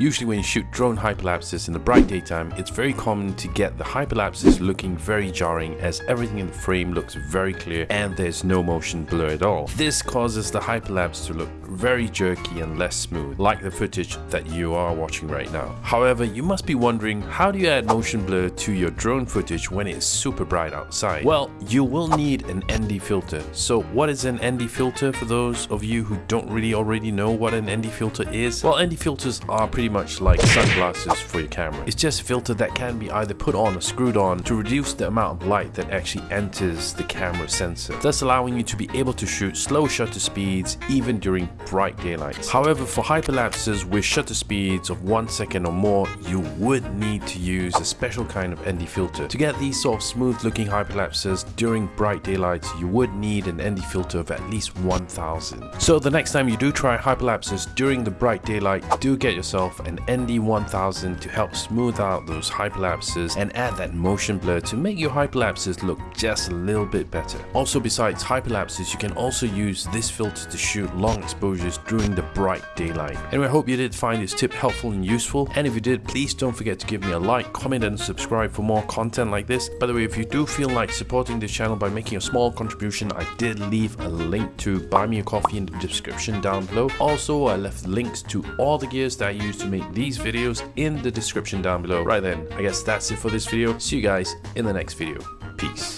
Usually when you shoot drone hyperlapses in the bright daytime, it's very common to get the hyperlapses looking very jarring as everything in the frame looks very clear and there's no motion blur at all. This causes the hyperlapse to look very jerky and less smooth, like the footage that you are watching right now. However, you must be wondering, how do you add motion blur to your drone footage when it's super bright outside? Well, you will need an ND filter. So what is an ND filter for those of you who don't really already know what an ND filter is? Well, ND filters are pretty pretty much like sunglasses for your camera. It's just a filter that can be either put on or screwed on to reduce the amount of light that actually enters the camera sensor, thus allowing you to be able to shoot slow shutter speeds even during bright daylight. However, for hyperlapses with shutter speeds of 1 second or more, you would need to use a special kind of ND filter. To get these sort of smooth looking hyperlapses during bright daylight, you would need an ND filter of at least 1000. So the next time you do try hyperlapses during the bright daylight, do get yourself an ND1000 to help smooth out those hyperlapses and add that motion blur to make your hyperlapses look just a little bit better. Also besides hyperlapses, you can also use this filter to shoot long exposures during the bright daylight. Anyway, I hope you did find this tip helpful and useful and if you did, please don't forget to give me a like, comment and subscribe for more content like this. By the way, if you do feel like supporting this channel by making a small contribution, I did leave a link to buy me a coffee in the description down below. Also, I left links to all the gears that I use to make these videos in the description down below. Right then, I guess that's it for this video. See you guys in the next video. Peace.